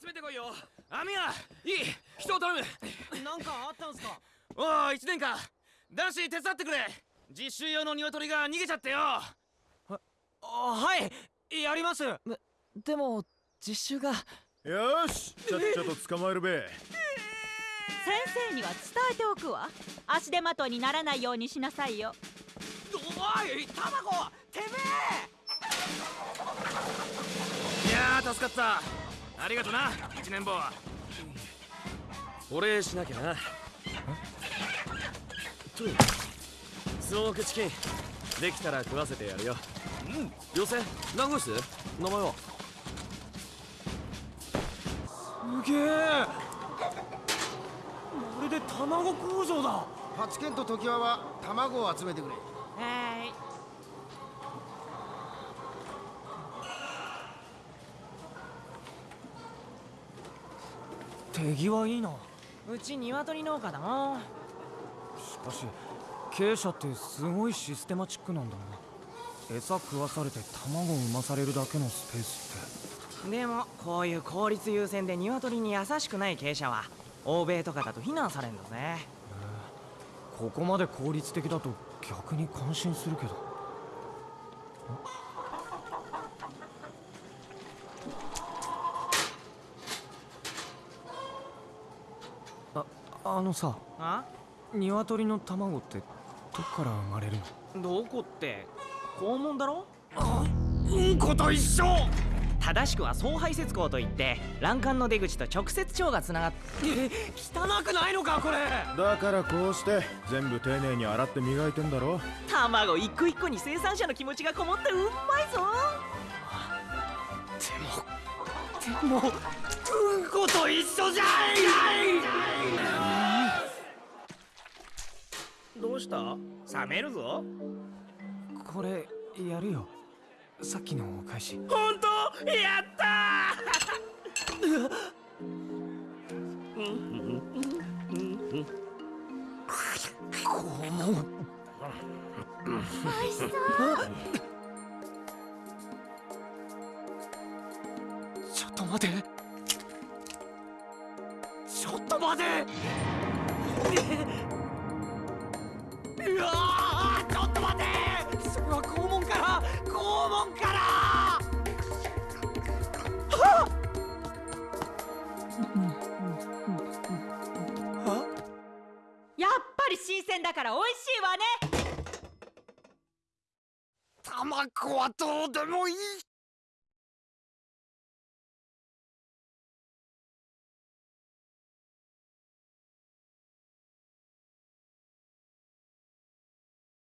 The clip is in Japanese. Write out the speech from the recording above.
集めてこいよ。アミヤいい人を頼む。なんかあったんすか？おお一年か男子手伝ってくれ。実習用の鶏が逃げちゃってよ。あはいやります。でも実習が。よしちゃっちゃと捕まえるべ。先生には伝えておくわ。足手まといにならないようにしなさいよ。おい卵てめいやー助かったありがとな一年坊。お礼しなきゃな。スモークチキン。できたら食わせてやるよ。うん。妖精何号室名前は？すげえ。まるで卵工場だ。パチケンと常盤は卵を集めてくれ。はい手際いいな。うち鶏農家だなしかし経営者ってすごいシステマチックなんだな。餌食わされて卵を産まされるだけのスペースって。でもこういう効率優先で鶏に優しくない経営者は欧米とかだと非難されんだぜ。ここまで効率的だと逆に感心するけどああのさあ？鶏の卵ってどっから生まれるの？どこって？肛門だろ？うんこと一緒！正しくは総排泄口といって卵管の出口と直接腸がつながっえ汚くないのかこれ！だからこうして全部丁寧に洗って磨いてんだろ？卵一個一個に生産者の気持ちがこもってうまいぞ！でもうんこと一緒じゃどうした？冷めるぞ。んこれやるよ。さっきのお返し。本当？やった肛門美味しそう。ちょっと待てちょっと待てうわーちょっと待て。それは肛門から。肛門から。やっぱり新鮮だから美味しいわね。卵はどうでもいい